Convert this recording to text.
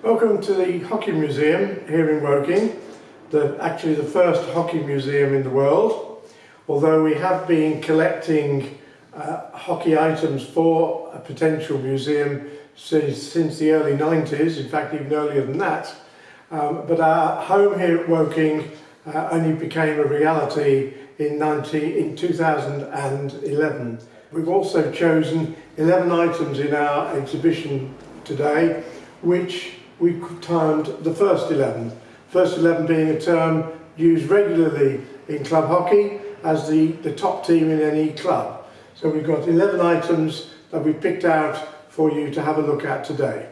Welcome to the Hockey Museum here in Woking, the, actually the first hockey museum in the world. Although we have been collecting uh, hockey items for a potential museum since, since the early 90s, in fact even earlier than that. Um, but our home here at Woking uh, only became a reality in, 90, in 2011. We've also chosen 11 items in our exhibition today, which we timed the first 11. First 11 being a term used regularly in club hockey as the, the top team in any club. So we've got 11 items that we've picked out for you to have a look at today.